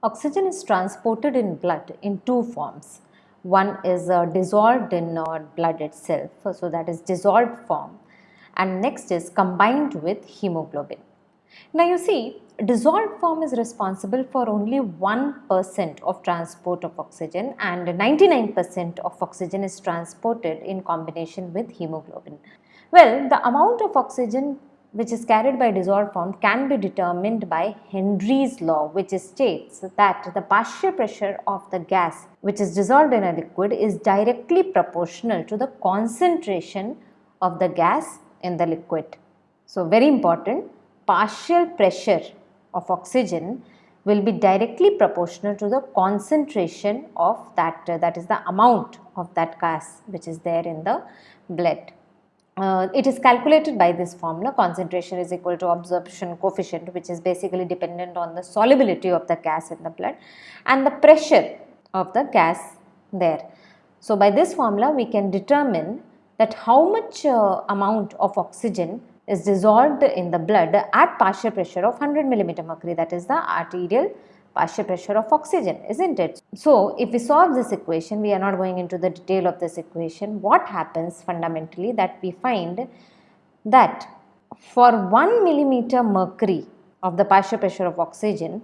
Oxygen is transported in blood in two forms. One is uh, dissolved in uh, blood itself, so that is dissolved form and next is combined with hemoglobin. Now you see dissolved form is responsible for only 1% of transport of oxygen and 99% of oxygen is transported in combination with hemoglobin. Well, the amount of oxygen which is carried by dissolved form can be determined by Henry's law which states that the partial pressure of the gas which is dissolved in a liquid is directly proportional to the concentration of the gas in the liquid. So, very important partial pressure of oxygen will be directly proportional to the concentration of that uh, that is the amount of that gas which is there in the blood uh, it is calculated by this formula concentration is equal to absorption coefficient which is basically dependent on the solubility of the gas in the blood and the pressure of the gas there. So, by this formula we can determine that how much uh, amount of oxygen is dissolved in the blood at partial pressure of 100 millimeter mercury that is the arterial partial pressure of oxygen isn't it. So, if we solve this equation we are not going into the detail of this equation what happens fundamentally that we find that for 1 millimeter mercury of the partial pressure of oxygen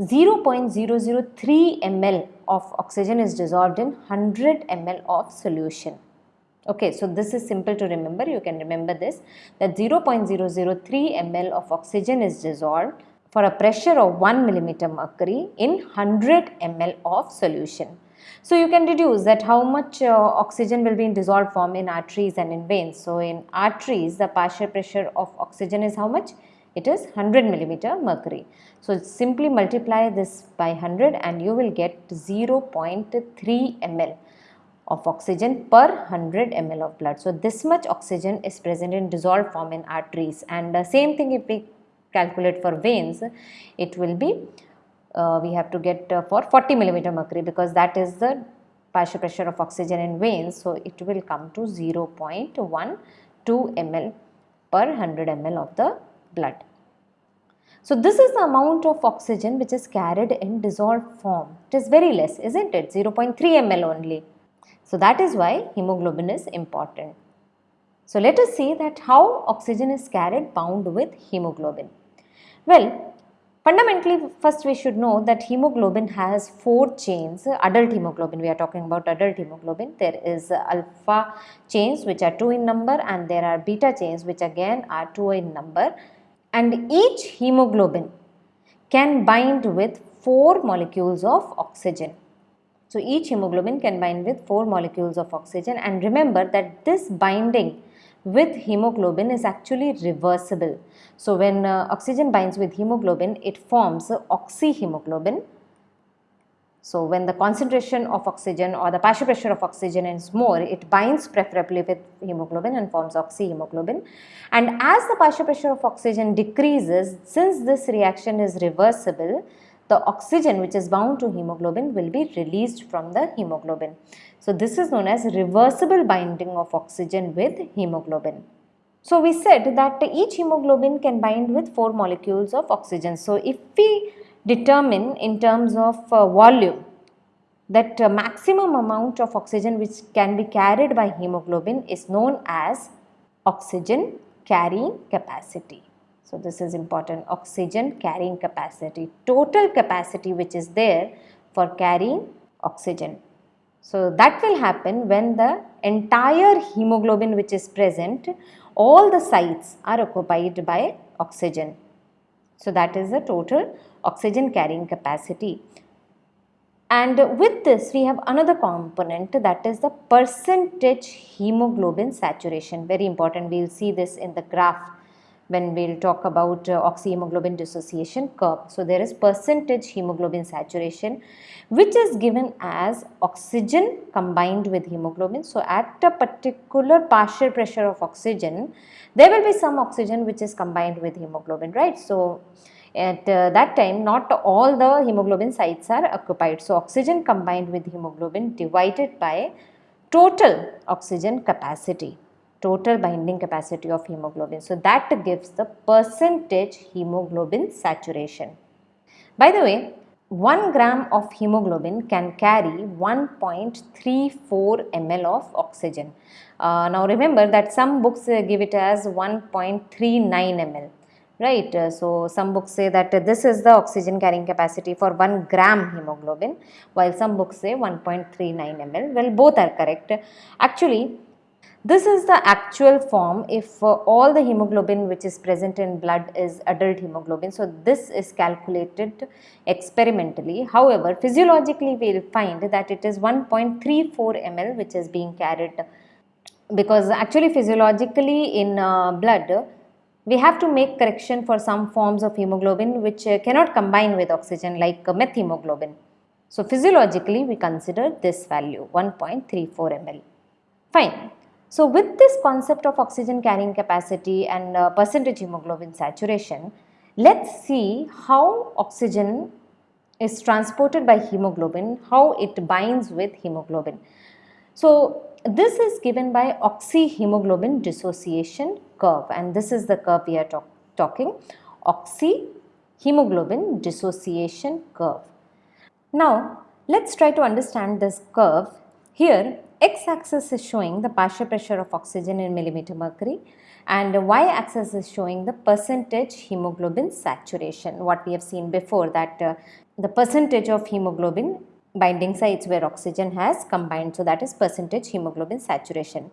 0.003 ml of oxygen is dissolved in 100 ml of solution. Okay, so this is simple to remember, you can remember this that 0.003 ml of oxygen is dissolved for a pressure of 1 millimeter mercury in 100 ml of solution. So, you can deduce that how much uh, oxygen will be in dissolved form in arteries and in veins. So, in arteries the partial pressure of oxygen is how much? It is 100 millimeter mercury. So, simply multiply this by 100 and you will get 0.3 ml of oxygen per 100 ml of blood. So, this much oxygen is present in dissolved form in arteries and the same thing if we calculate for veins, it will be uh, we have to get uh, for 40 millimeter mercury because that is the partial pressure of oxygen in veins. So, it will come to 0.12 ml per 100 ml of the blood. So, this is the amount of oxygen which is carried in dissolved form. It is very less, isn't it? 0.3 ml only. So, that is why hemoglobin is important. So, let us see that how oxygen is carried bound with hemoglobin. Well, fundamentally first we should know that hemoglobin has four chains, adult hemoglobin, we are talking about adult hemoglobin. There is alpha chains which are 2 in number and there are beta chains which again are 2 in number and each hemoglobin can bind with 4 molecules of oxygen. So, each hemoglobin can bind with 4 molecules of oxygen and remember that this binding with hemoglobin is actually reversible. So, when uh, oxygen binds with hemoglobin, it forms oxyhemoglobin. So, when the concentration of oxygen or the partial pressure of oxygen is more, it binds preferably with hemoglobin and forms oxyhemoglobin. And as the partial pressure of oxygen decreases, since this reaction is reversible, the oxygen which is bound to hemoglobin will be released from the hemoglobin. So, this is known as reversible binding of oxygen with hemoglobin. So, we said that each hemoglobin can bind with 4 molecules of oxygen. So, if we determine in terms of uh, volume that uh, maximum amount of oxygen which can be carried by hemoglobin is known as oxygen carrying capacity. So, this is important oxygen carrying capacity, total capacity which is there for carrying oxygen. So, that will happen when the entire hemoglobin which is present, all the sites are occupied by oxygen. So, that is the total oxygen carrying capacity. And with this we have another component that is the percentage hemoglobin saturation very important we will see this in the graph when we will talk about uh, oxyhemoglobin dissociation curve. So, there is percentage hemoglobin saturation which is given as oxygen combined with hemoglobin. So, at a particular partial pressure of oxygen, there will be some oxygen which is combined with hemoglobin, right. So, at uh, that time not all the hemoglobin sites are occupied. So, oxygen combined with hemoglobin divided by total oxygen capacity total binding capacity of hemoglobin. So, that gives the percentage hemoglobin saturation. By the way, 1 gram of hemoglobin can carry 1.34 ml of oxygen. Uh, now remember that some books uh, give it as 1.39 ml right. Uh, so, some books say that this is the oxygen carrying capacity for 1 gram hemoglobin while some books say 1.39 ml. Well both are correct. Actually this is the actual form if uh, all the hemoglobin which is present in blood is adult hemoglobin. So, this is calculated experimentally. However, physiologically we will find that it is 1.34 ml which is being carried because actually physiologically in uh, blood we have to make correction for some forms of hemoglobin which uh, cannot combine with oxygen like methemoglobin. So, physiologically we consider this value 1.34 ml. Fine. So, with this concept of oxygen carrying capacity and uh, percentage hemoglobin saturation, let us see how oxygen is transported by hemoglobin, how it binds with hemoglobin. So, this is given by oxyhemoglobin dissociation curve and this is the curve we are talk talking oxyhemoglobin dissociation curve. Now, let us try to understand this curve. Here x-axis is showing the partial pressure of oxygen in millimeter mercury and y-axis is showing the percentage hemoglobin saturation. What we have seen before that uh, the percentage of hemoglobin binding sites where oxygen has combined so that is percentage hemoglobin saturation.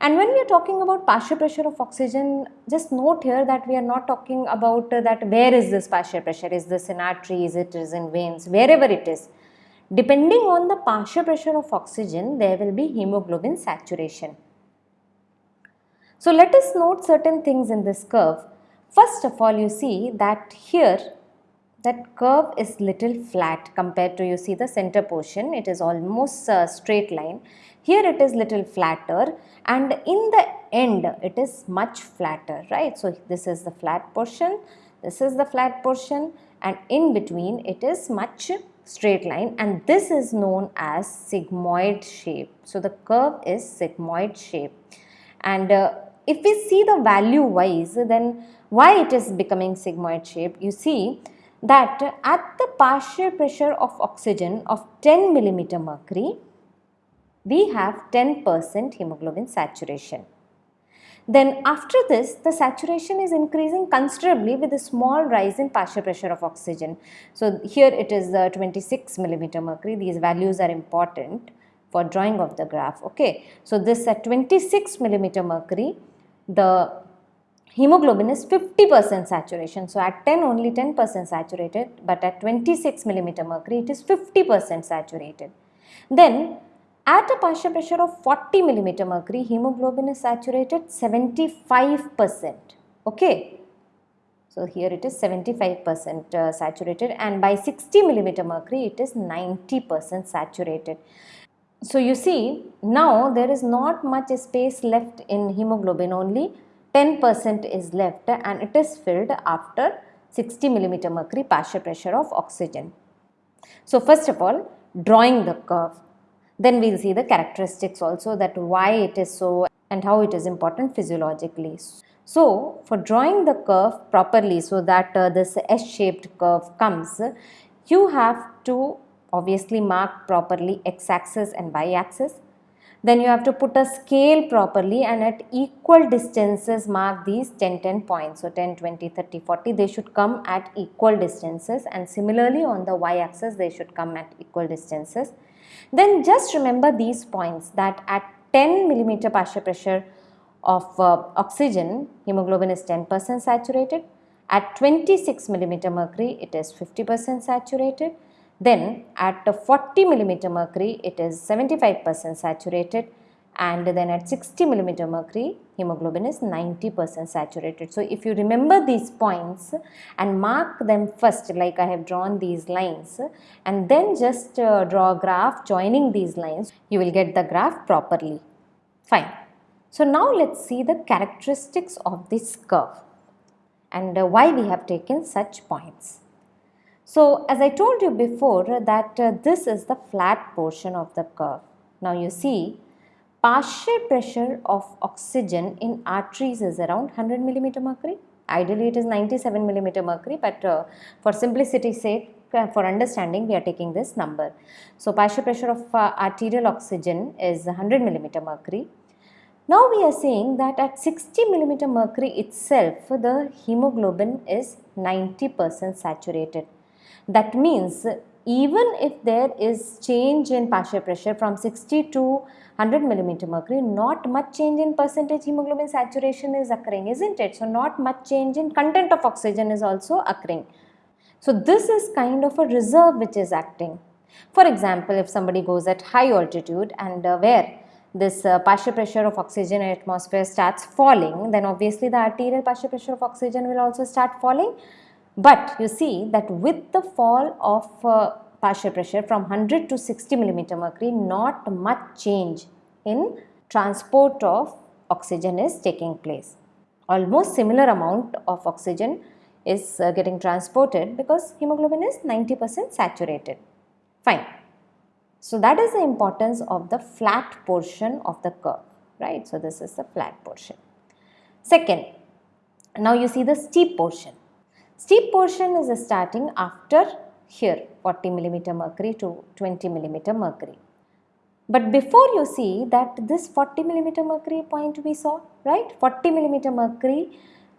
And when we are talking about partial pressure of oxygen just note here that we are not talking about uh, that where is this partial pressure? Is this in arteries? It is in veins? Wherever it is Depending on the partial pressure of oxygen, there will be hemoglobin saturation. So let us note certain things in this curve. First of all, you see that here that curve is little flat compared to you see the center portion it is almost a straight line here it is little flatter and in the end it is much flatter right so this is the flat portion this is the flat portion and in between it is much straight line and this is known as sigmoid shape. So, the curve is sigmoid shape. And uh, if we see the value wise then why it is becoming sigmoid shape? You see that at the partial pressure of oxygen of 10 millimeter mercury we have 10 percent hemoglobin saturation then after this, the saturation is increasing considerably with a small rise in partial pressure of oxygen. So here it is uh, 26 millimeter mercury. These values are important for drawing of the graph. Okay. So this at 26 millimeter mercury, the hemoglobin is 50 percent saturation. So at 10 only 10 percent saturated, but at 26 millimeter mercury it is 50 percent saturated. Then at a partial pressure of 40 millimeter mercury, hemoglobin is saturated 75%. Okay. So, here it is 75% uh, saturated and by 60 millimeter mercury, it is 90% saturated. So, you see now there is not much space left in hemoglobin, only 10% is left and it is filled after 60 millimeter mercury partial pressure of oxygen. So, first of all, drawing the curve. Then we will see the characteristics also that why it is so and how it is important physiologically. So, for drawing the curve properly so that uh, this S-shaped curve comes, you have to obviously mark properly x-axis and y-axis. Then you have to put a scale properly and at equal distances mark these 10, 10 points. So, 10, 20, 30, 40 they should come at equal distances and similarly on the y-axis they should come at equal distances. Then just remember these points that at 10 millimeter partial pressure of uh, oxygen, hemoglobin is 10% saturated. At 26 millimeter mercury, it is 50% saturated. Then at 40 millimeter mercury, it is 75% saturated and then at 60 millimeter mercury hemoglobin is 90 percent saturated. So, if you remember these points and mark them first like I have drawn these lines and then just uh, draw a graph joining these lines you will get the graph properly fine. So, now let us see the characteristics of this curve and uh, why we have taken such points. So, as I told you before that uh, this is the flat portion of the curve. Now, you see partial pressure of oxygen in arteries is around 100 millimeter mercury. Ideally it is 97 millimeter mercury but uh, for simplicity sake uh, for understanding we are taking this number. So, partial pressure of uh, arterial oxygen is 100 millimeter mercury. Now, we are saying that at 60 millimeter mercury itself the hemoglobin is 90 percent saturated. That means even if there is change in partial pressure from 60 to 100 millimeter mercury, not much change in percentage hemoglobin saturation is occurring, isn't it? So, not much change in content of oxygen is also occurring. So, this is kind of a reserve which is acting. For example, if somebody goes at high altitude and uh, where this uh, partial pressure of oxygen in atmosphere starts falling, then obviously the arterial partial pressure of oxygen will also start falling but you see that with the fall of uh, partial pressure from 100 to 60 millimeter mercury, not much change in transport of oxygen is taking place. Almost similar amount of oxygen is uh, getting transported because hemoglobin is 90 percent saturated. Fine. So, that is the importance of the flat portion of the curve, right. So, this is the flat portion. Second, now you see the steep portion. Steep portion is starting after here 40 millimeter mercury to 20 millimeter mercury. But before you see that this 40 millimeter mercury point we saw, right? 40 millimeter mercury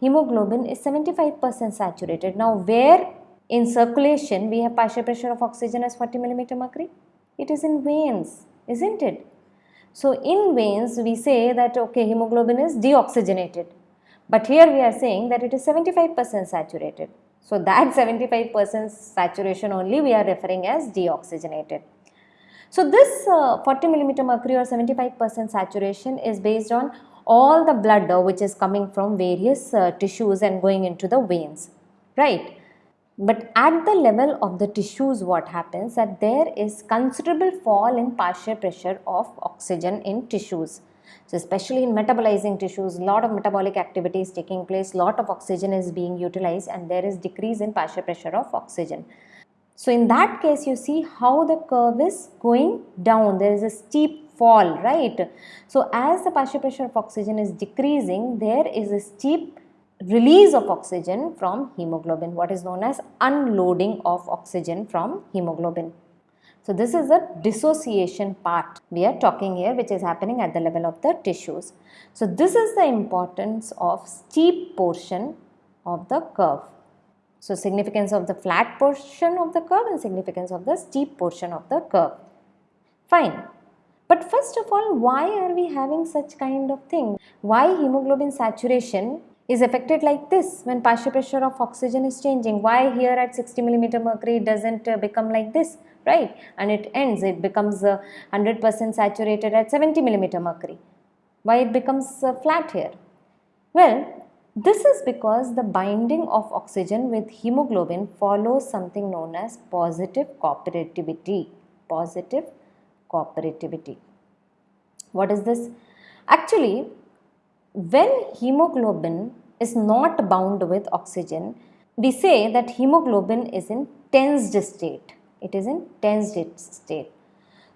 hemoglobin is 75 percent saturated. Now, where in circulation we have partial pressure of oxygen as 40 millimeter mercury? It is in veins, isn't it? So, in veins we say that okay hemoglobin is deoxygenated but here we are saying that it is 75 percent saturated. So, that 75 percent saturation only we are referring as deoxygenated. So, this uh, 40 millimeter mercury or 75 percent saturation is based on all the blood uh, which is coming from various uh, tissues and going into the veins, right. But at the level of the tissues what happens that there is considerable fall in partial pressure of oxygen in tissues. So, especially in metabolizing tissues, lot of metabolic activity is taking place, lot of oxygen is being utilized and there is decrease in partial pressure of oxygen. So, in that case you see how the curve is going down, there is a steep fall, right. So, as the partial pressure of oxygen is decreasing, there is a steep release of oxygen from hemoglobin, what is known as unloading of oxygen from hemoglobin. So, this is the dissociation part we are talking here which is happening at the level of the tissues. So, this is the importance of steep portion of the curve. So, significance of the flat portion of the curve and significance of the steep portion of the curve. Fine. But first of all, why are we having such kind of thing? Why hemoglobin saturation is affected like this when partial pressure of oxygen is changing? Why here at 60 millimeter mercury does not uh, become like this? Right? And it ends it becomes 100% uh, saturated at 70 millimeter mercury. Why it becomes uh, flat here? Well this is because the binding of oxygen with hemoglobin follows something known as positive cooperativity. Positive cooperativity. What is this? Actually when hemoglobin is not bound with oxygen we say that hemoglobin is in tensed state it is in tensed state.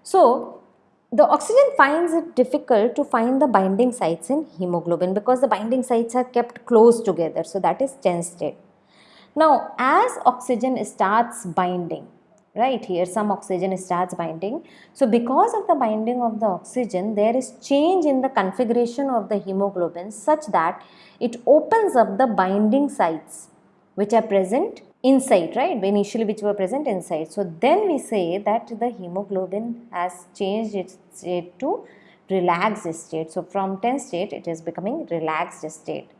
So, the oxygen finds it difficult to find the binding sites in hemoglobin because the binding sites are kept close together. So, that is tense state. Now, as oxygen starts binding, right here some oxygen starts binding. So, because of the binding of the oxygen, there is change in the configuration of the hemoglobin such that it opens up the binding sites which are present inside right? Initially which were present inside so then we say that the hemoglobin has changed its state to relaxed state. So from tense state it is becoming relaxed state.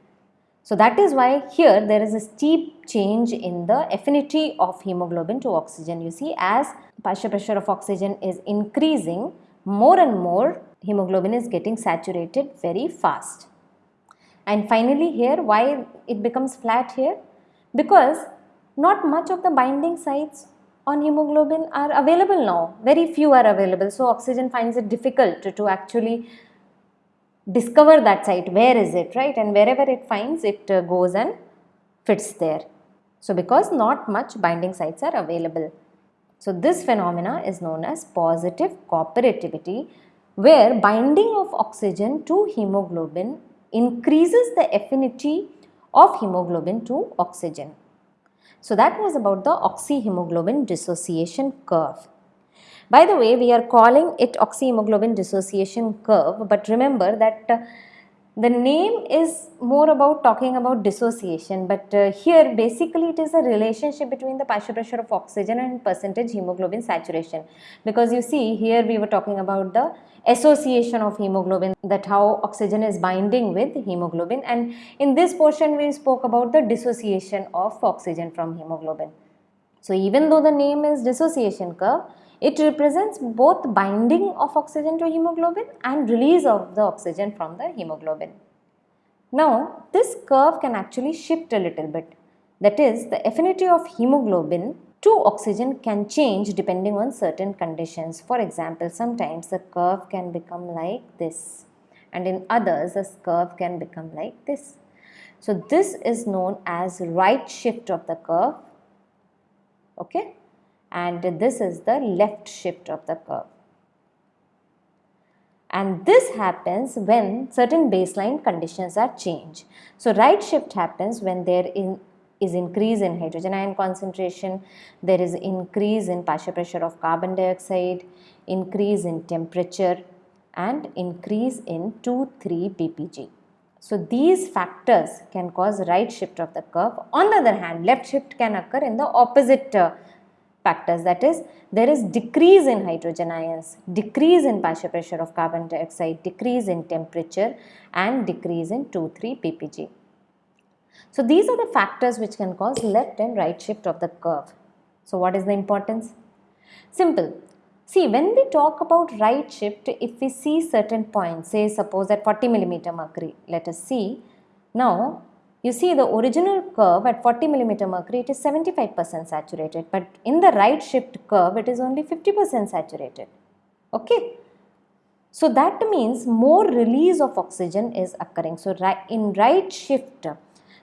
So that is why here there is a steep change in the affinity of hemoglobin to oxygen. You see as partial pressure of oxygen is increasing more and more hemoglobin is getting saturated very fast. And finally here why it becomes flat here? Because not much of the binding sites on hemoglobin are available now. Very few are available. So, oxygen finds it difficult to, to actually discover that site. Where is it, right? And wherever it finds, it uh, goes and fits there. So, because not much binding sites are available. So, this phenomena is known as positive cooperativity where binding of oxygen to hemoglobin increases the affinity of hemoglobin to oxygen. So that was about the oxyhemoglobin dissociation curve. By the way, we are calling it oxyhemoglobin dissociation curve, but remember that uh, the name is more about talking about dissociation but uh, here basically it is a relationship between the partial pressure of oxygen and percentage hemoglobin saturation because you see here we were talking about the association of hemoglobin that how oxygen is binding with hemoglobin and in this portion we spoke about the dissociation of oxygen from hemoglobin. So even though the name is dissociation curve it represents both binding of oxygen to hemoglobin and release of the oxygen from the hemoglobin. Now, this curve can actually shift a little bit. That is, the affinity of hemoglobin to oxygen can change depending on certain conditions. For example, sometimes the curve can become like this and in others the curve can become like this. So, this is known as right shift of the curve. Okay and this is the left shift of the curve. And this happens when certain baseline conditions are changed. So, right shift happens when there in, is increase in hydrogen ion concentration, there is increase in partial pressure of carbon dioxide, increase in temperature and increase in 2,3 BPG. So, these factors can cause right shift of the curve. On the other hand, left shift can occur in the opposite uh, factors that is there is decrease in hydrogen ions, decrease in partial pressure of carbon dioxide, decrease in temperature and decrease in 2,3 BPG. So these are the factors which can cause left and right shift of the curve. So what is the importance? Simple. See when we talk about right shift if we see certain points say suppose at 40 millimeter mercury let us see now you see the original curve at 40 millimeter mercury it is 75% saturated but in the right shift curve it is only 50% saturated. Okay. So that means more release of oxygen is occurring. So in right shift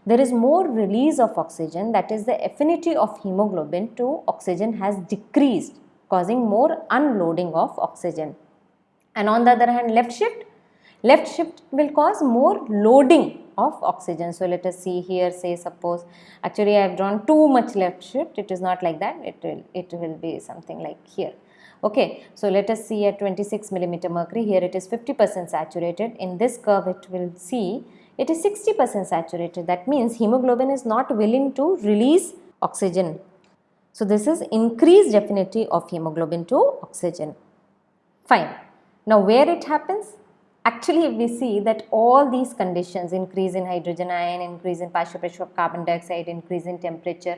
there is more release of oxygen that is the affinity of hemoglobin to oxygen has decreased causing more unloading of oxygen. And on the other hand left shift, left shift will cause more loading of oxygen. So, let us see here say suppose actually I have drawn too much left shift it is not like that it will it will be something like here. Okay, so let us see at 26 millimeter mercury here it is 50 percent saturated in this curve it will see it is 60 percent saturated that means hemoglobin is not willing to release oxygen. So, this is increased affinity of hemoglobin to oxygen. Fine. Now, where it happens? Actually, we see that all these conditions, increase in hydrogen ion, increase in partial pressure of carbon dioxide, increase in temperature,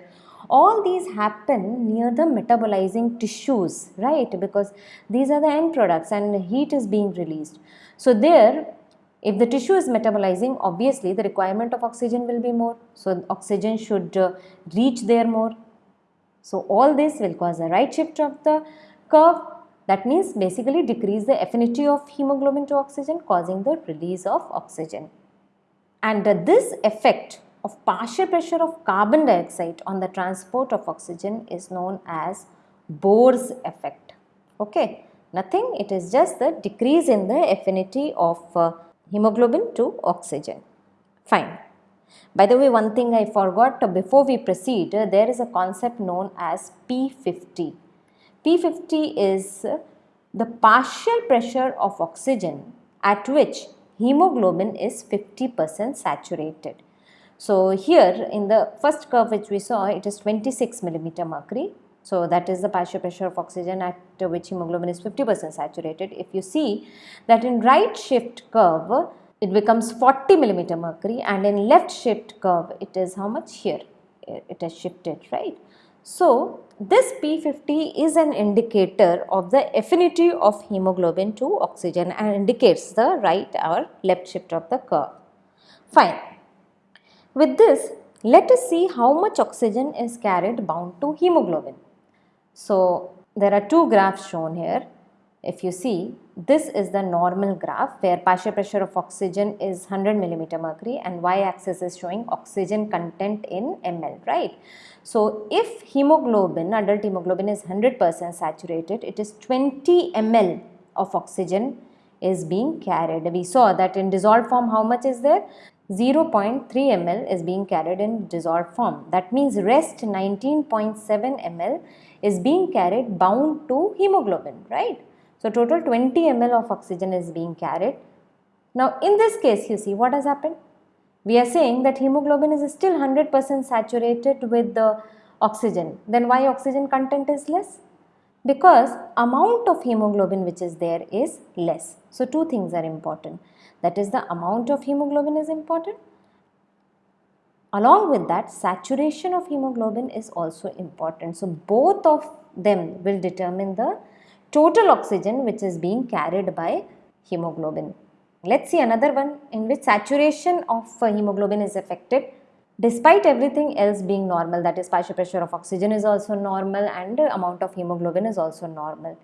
all these happen near the metabolizing tissues, right? Because these are the end products and heat is being released. So there, if the tissue is metabolizing, obviously the requirement of oxygen will be more. So oxygen should uh, reach there more. So all this will cause a right shift of the curve that means basically decrease the affinity of hemoglobin to oxygen causing the release of oxygen. And uh, this effect of partial pressure of carbon dioxide on the transport of oxygen is known as Bohr's effect. Okay, nothing it is just the decrease in the affinity of uh, hemoglobin to oxygen. Fine. By the way, one thing I forgot before we proceed, uh, there is a concept known as P50 P50 is the partial pressure of oxygen at which hemoglobin is 50% saturated. So here in the first curve which we saw it is 26 millimeter mercury. So that is the partial pressure of oxygen at which hemoglobin is 50% saturated. If you see that in right shift curve it becomes 40 millimeter mercury and in left shift curve it is how much here it has shifted right. So this P50 is an indicator of the affinity of hemoglobin to oxygen and indicates the right or left shift of the curve. Fine. With this, let us see how much oxygen is carried bound to hemoglobin. So, there are two graphs shown here. If you see, this is the normal graph where partial pressure of oxygen is 100 millimeter mercury and y-axis is showing oxygen content in ml, right? So, if hemoglobin, adult hemoglobin is 100% saturated, it is 20 ml of oxygen is being carried. We saw that in dissolved form how much is there? 0.3 ml is being carried in dissolved form. That means rest 19.7 ml is being carried bound to hemoglobin, right? So total 20 ml of oxygen is being carried. Now in this case you see what has happened? We are saying that hemoglobin is still 100% saturated with the oxygen. Then why oxygen content is less? Because amount of hemoglobin which is there is less. So two things are important that is the amount of hemoglobin is important. Along with that saturation of hemoglobin is also important. So both of them will determine the total oxygen which is being carried by hemoglobin. Let's see another one in which saturation of uh, hemoglobin is affected despite everything else being normal that is partial pressure of oxygen is also normal and amount of hemoglobin is also normal.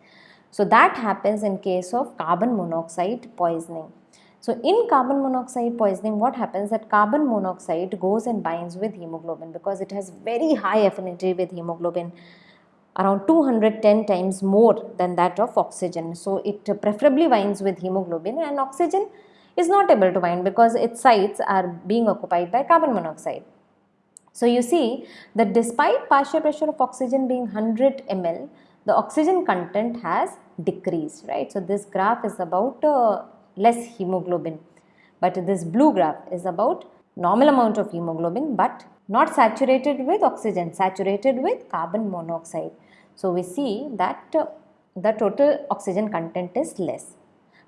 So that happens in case of carbon monoxide poisoning. So in carbon monoxide poisoning, what happens that carbon monoxide goes and binds with hemoglobin because it has very high affinity with hemoglobin around 210 times more than that of oxygen. So it preferably binds with hemoglobin and oxygen is not able to bind because its sites are being occupied by carbon monoxide. So you see that despite partial pressure of oxygen being 100 ml, the oxygen content has decreased, right. So this graph is about uh, less hemoglobin. But this blue graph is about normal amount of hemoglobin but not saturated with oxygen, saturated with carbon monoxide. So, we see that uh, the total oxygen content is less.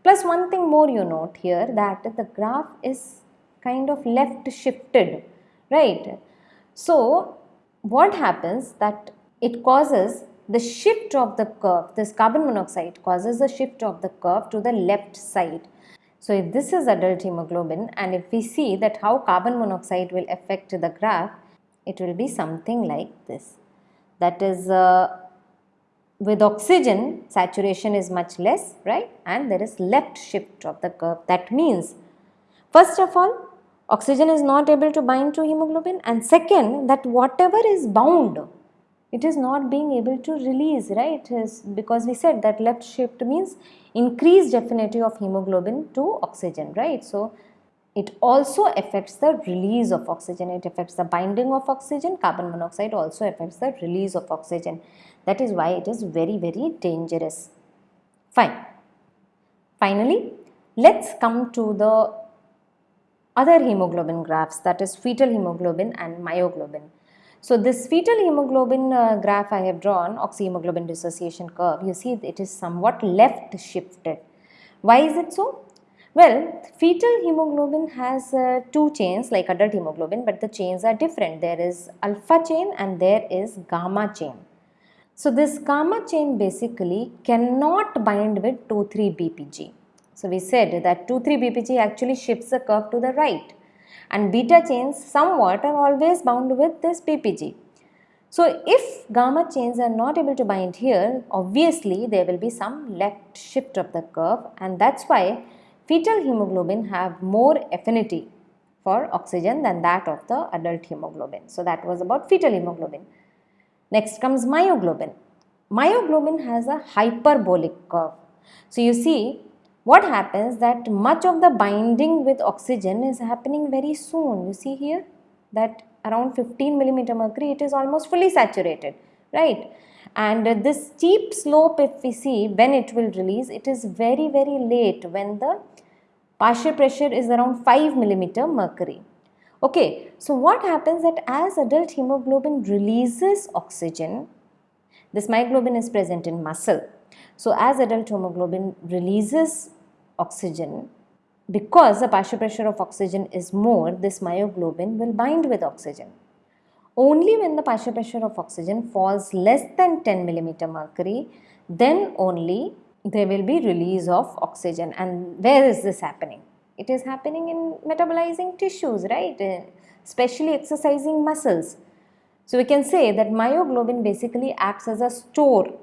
Plus one thing more you note here that the graph is kind of left shifted, right. So, what happens that it causes the shift of the curve, this carbon monoxide causes the shift of the curve to the left side so if this is adult hemoglobin and if we see that how carbon monoxide will affect the graph, it will be something like this. That is uh, with oxygen saturation is much less right? And there is left shift of the curve. That means first of all oxygen is not able to bind to hemoglobin. And second that whatever is bound it is not being able to release right? Because we said that left shift means increased affinity of hemoglobin to oxygen right? So it also affects the release of oxygen. It affects the binding of oxygen. Carbon monoxide also affects the release of oxygen that is why it is very very dangerous fine finally let's come to the other hemoglobin graphs that is fetal hemoglobin and myoglobin so this fetal hemoglobin uh, graph I have drawn, oxyhemoglobin dissociation curve, you see it is somewhat left shifted. Why is it so? Well, fetal hemoglobin has uh, two chains like adult hemoglobin, but the chains are different. There is alpha chain and there is gamma chain. So this gamma chain basically cannot bind with 2,3-BPG. So we said that 2,3-BPG actually shifts the curve to the right and beta chains somewhat are always bound with this BPG. So if gamma chains are not able to bind here, obviously there will be some left shift of the curve and that's why fetal hemoglobin have more affinity for oxygen than that of the adult hemoglobin. So that was about fetal hemoglobin. Next comes myoglobin. Myoglobin has a hyperbolic curve. So you see what happens that much of the binding with oxygen is happening very soon. You see here that around 15 millimeter mercury it is almost fully saturated, right? And this steep slope if we see when it will release it is very very late when the partial pressure is around 5 millimeter mercury. Okay, so what happens that as adult hemoglobin releases oxygen, this myoglobin is present in muscle. So as adult hemoglobin releases oxygen, because the partial pressure of oxygen is more, this myoglobin will bind with oxygen. Only when the partial pressure of oxygen falls less than 10 millimeter mercury, then only there will be release of oxygen. And where is this happening? It is happening in metabolizing tissues, right? Uh, especially exercising muscles. So we can say that myoglobin basically acts as a store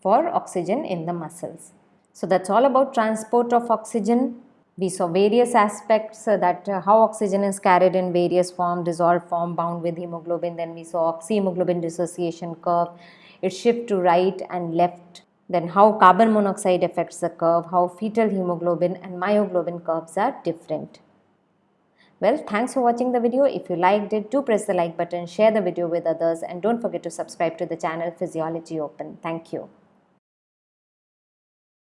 for oxygen in the muscles. So that's all about transport of oxygen. We saw various aspects uh, that uh, how oxygen is carried in various form, dissolved form, bound with hemoglobin. Then we saw oxyhemoglobin dissociation curve. It shift to right and left. Then how carbon monoxide affects the curve, how fetal hemoglobin and myoglobin curves are different. Well, thanks for watching the video. If you liked it, do press the like button, share the video with others and don't forget to subscribe to the channel Physiology Open. Thank you.